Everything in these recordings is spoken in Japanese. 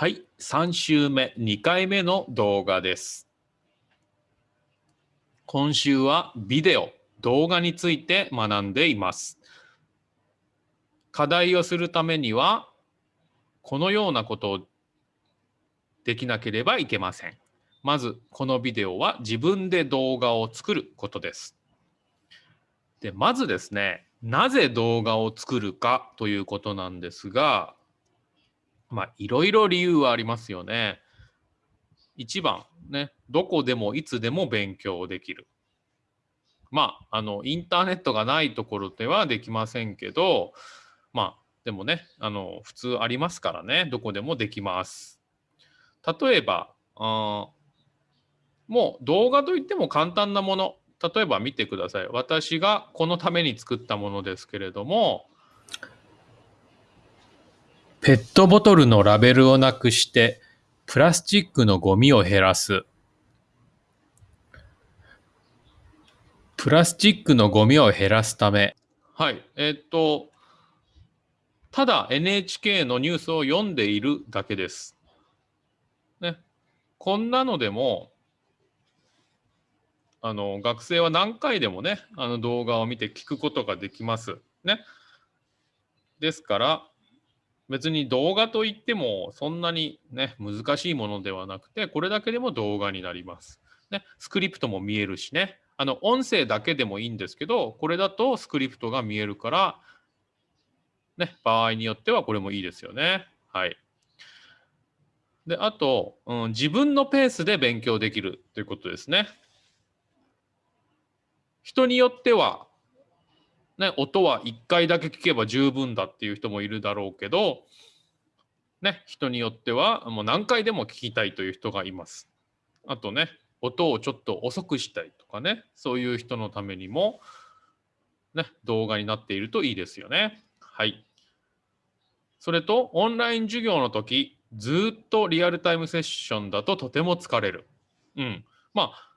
はい、3週目、2回目の動画です。今週はビデオ、動画について学んでいます。課題をするためには、このようなことをできなければいけません。まず、このビデオは自分で動画を作ることです。で、まずですね、なぜ動画を作るかということなんですが、まあ、いろいろ理由はありますよね。一番、ね、どこでもいつでも勉強できる。まあ、あの、インターネットがないところではできませんけど、まあ、でもね、あの、普通ありますからね、どこでもできます。例えば、あもう動画といっても簡単なもの、例えば見てください。私がこのために作ったものですけれども、ペットボトルのラベルをなくして、プラスチックのゴミを減らす。プラスチックのゴミを減らすため。はい。えっと、ただ NHK のニュースを読んでいるだけです。ね。こんなのでも、あの、学生は何回でもね、あの動画を見て聞くことができます。ね。ですから、別に動画といってもそんなにね、難しいものではなくて、これだけでも動画になります。ね、スクリプトも見えるしね、あの音声だけでもいいんですけど、これだとスクリプトが見えるから、ね、場合によってはこれもいいですよね。はい。で、あと、うん、自分のペースで勉強できるということですね。人によっては、ね、音は1回だけ聞けば十分だっていう人もいるだろうけど、ね、人によってはもう何回でも聞きたいという人がいます。あとね、音をちょっと遅くしたいとかね、そういう人のためにも、ね、動画になっているといいですよね。はい。それと、オンライン授業の時、ずっとリアルタイムセッションだととても疲れる。うん。まあ、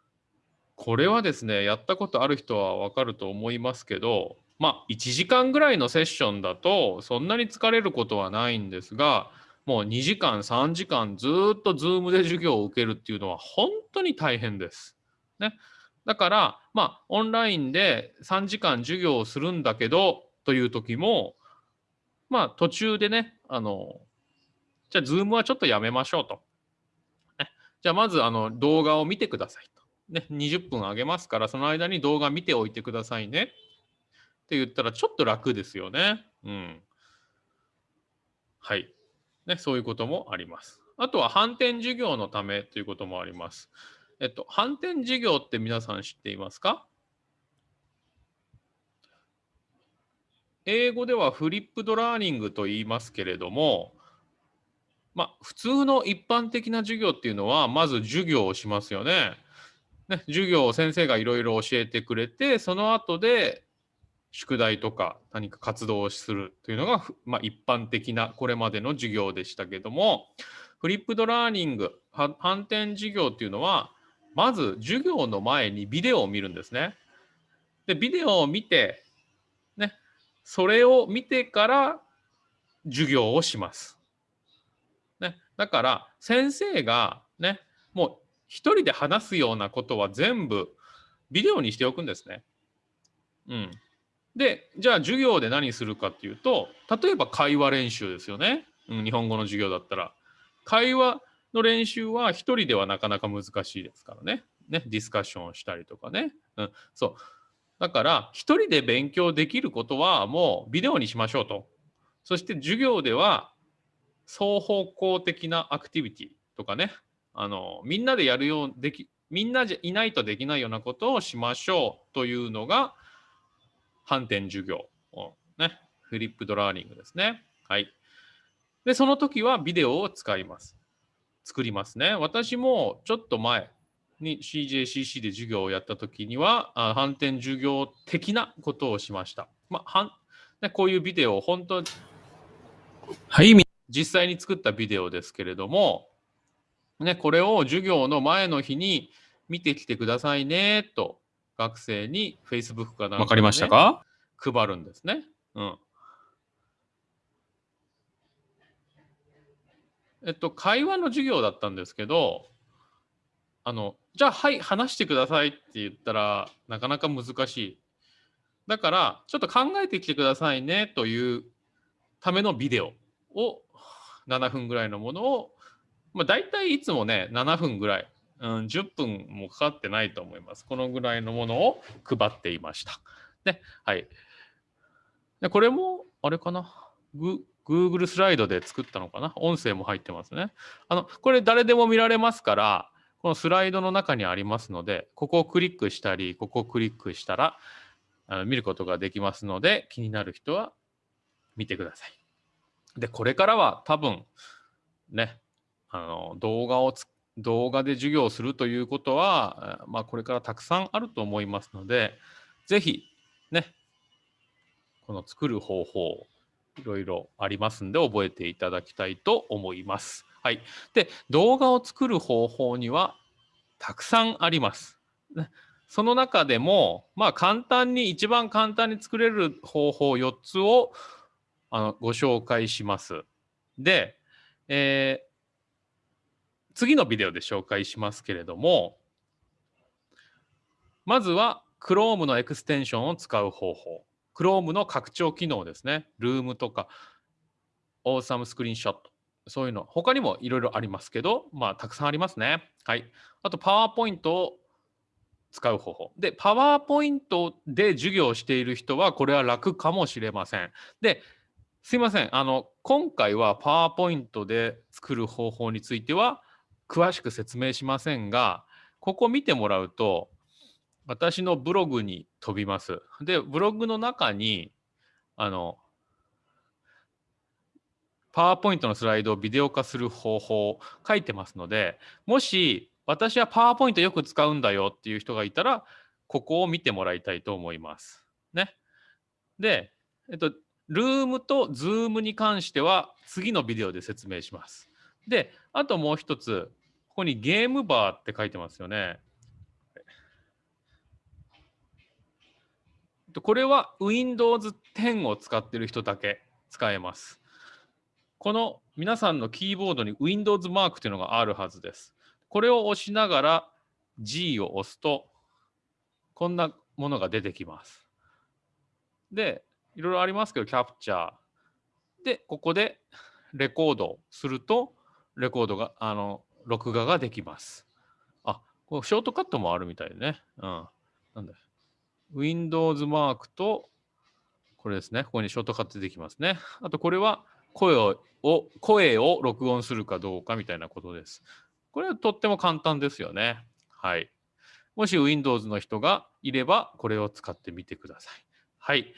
これはですね、やったことある人はわかると思いますけど、まあ、1時間ぐらいのセッションだと、そんなに疲れることはないんですが、もう2時間、3時間ずっと Zoom で授業を受けるっていうのは本当に大変です。ね。だから、まあ、オンラインで3時間授業をするんだけど、という時も、まあ、途中でね、あの、じゃあ、Zoom はちょっとやめましょうと。ね、じゃあ、まず、あの、動画を見てくださいと。ね、20分あげますから、その間に動画見ておいてくださいね。って言ったら、ちょっと楽ですよね。うん。はい。ね、そういうこともあります。あとは、反転授業のためということもあります。えっと、反転授業って皆さん知っていますか？英語ではフリップドラーニングと言いますけれども、まあ、普通の一般的な授業っていうのは、まず授業をしますよね。ね授業を先生がいろいろ教えてくれて、その後で宿題とか何か活動をするというのが、まあ、一般的なこれまでの授業でしたけども、フリップドラーニング、反転授業っていうのは、まず授業の前にビデオを見るんですね。で、ビデオを見て、ね、それを見てから授業をします。ね、だから先生がね、もう一人で話すようなことは全部ビデオにしておくんですね。うん。で、じゃあ授業で何するかっていうと、例えば会話練習ですよね。うん、日本語の授業だったら。会話の練習は一人ではなかなか難しいですからね。ね、ディスカッションをしたりとかね。うん、そう。だから、一人で勉強できることはもうビデオにしましょうと。そして授業では双方向的なアクティビティとかね、あの、みんなでやるようでき、みんなじゃいないとできないようなことをしましょうというのが、反転授業、ね、フリップドラーニングですね。はい。で、その時はビデオを使います。作りますね。私もちょっと前に CJCC で授業をやった時には、あ反転授業的なことをしました。まあ、はんね、こういうビデオを本当はい、実際に作ったビデオですけれども、ね、これを授業の前の日に見てきてくださいねと学生に Facebook かなんか、ね、わかりましたか？配るんですね。うん。えっと、会話の授業だったんですけど、あの、じゃあ、はい、話してくださいって言ったら、なかなか難しい。だから、ちょっと考えてきてくださいねというためのビデオを7分ぐらいのものを、まあ、大体いつもね、7分ぐらい、うん、10分もかかってないと思います。このぐらいのものを配っていました。で、はい。でこれも、あれかな？Google スライドで作ったのかな？音声も入ってますね。あの、これ誰でも見られますから、このスライドの中にありますので、ここをクリックしたり、ここをクリックしたら、あの見ることができますので、気になる人は見てください。で、これからは多分、ね、あの動画を動画で授業をするということは、まあ、これからたくさんあると思いますので、ぜひ、ね、この作る方法、いろいろありますんで、覚えていただきたいと思います。はい。で、動画を作る方法にはたくさんあります。その中でも、まあ、簡単に、一番簡単に作れる方法4つをあのご紹介します。で、えー、次のビデオで紹介しますけれども、まずは Chrome のエクステンションを使う方法。Chrome の拡張機能ですね。Room とか Awesome Screenshot。そういうの。他にもいろいろありますけど、まあ、たくさんありますね。はい。あと、PowerPoint を使う方法。で、PowerPoint で授業をしている人は、これは楽かもしれません。で、すいません。あの、今回はパワーポイントで作る方法については詳しく説明しませんが、ここ見てもらうと、私のブログに飛びます。で、ブログの中に、あの、パワーポイントのスライドをビデオ化する方法書いてますので、もし私はパワーポイントよく使うんだよっていう人がいたら、ここを見てもらいたいと思います。ね。で、えっと、 Loom と Zoom に関しては次のビデオで説明します。で、あともう一つ、ここにゲームバーって書いてますよね。これは Windows 10を使ってる人だけ使えます。この皆さんのキーボードに Windows マークというのがあるはずです。これを押しながら G を押すと、こんなものが出てきます。で、いろいろありますけど、キャプチャー。で、ここでレコードすると、レコードが、あの、録画ができます。あ、こうショートカットもあるみたいね。うん。なんだ Windows マークと、これですね。ここにショートカットできますね。あと、これは声を、声を録音するかどうかみたいなことです。これはとっても簡単ですよね。はい。もし Windows の人がいれば、これを使ってみてください。はい。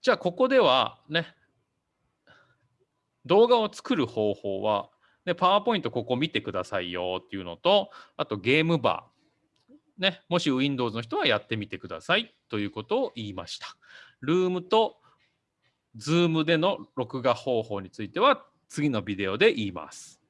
じゃあここではね、動画を作る方法は、で、パワーポイントここ見てくださいよっていうのと、あとゲームバー。ね、もし Windows の人はやってみてくださいということを言いました。ルームと Zoom での録画方法については次のビデオで言います。